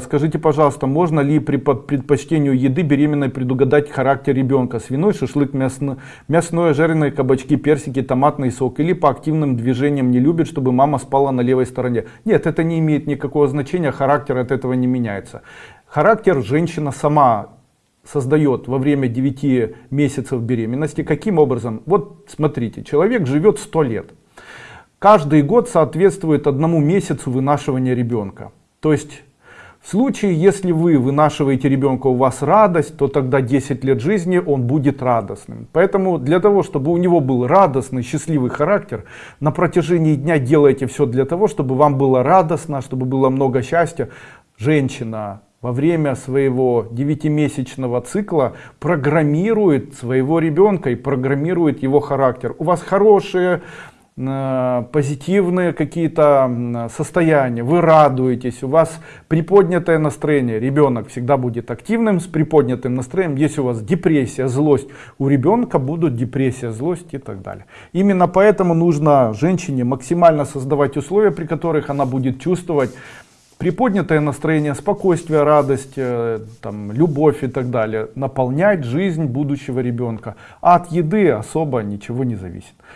Скажите, пожалуйста, можно ли при предпочтению еды беременной предугадать характер ребенка? Свиной, шашлык, мясно, мясное, жареные кабачки, персики, томатный сок. Или по активным движениям не любит, чтобы мама спала на левой стороне? Нет, это не имеет никакого значения, характер от этого не меняется. Характер женщина сама создает во время 9 месяцев беременности. Каким образом? Вот смотрите, человек живет 100 лет. Каждый год соответствует одному месяцу вынашивания ребенка. То есть в случае, если вы вынашиваете ребенка, у вас радость, то тогда 10 лет жизни он будет радостным. Поэтому для того, чтобы у него был радостный, счастливый характер, на протяжении дня делайте все для того, чтобы вам было радостно, чтобы было много счастья. Женщина во время своего девятимесячного цикла программирует своего ребенка и программирует его характер. У вас хорошие позитивные какие-то состояния, вы радуетесь, у вас приподнятое настроение, ребенок всегда будет активным с приподнятым настроением, если у вас депрессия, злость, у ребенка будут депрессия, злость и так далее. Именно поэтому нужно женщине максимально создавать условия, при которых она будет чувствовать приподнятое настроение, спокойствие, радость, э, там, любовь и так далее, наполнять жизнь будущего ребенка. А от еды особо ничего не зависит.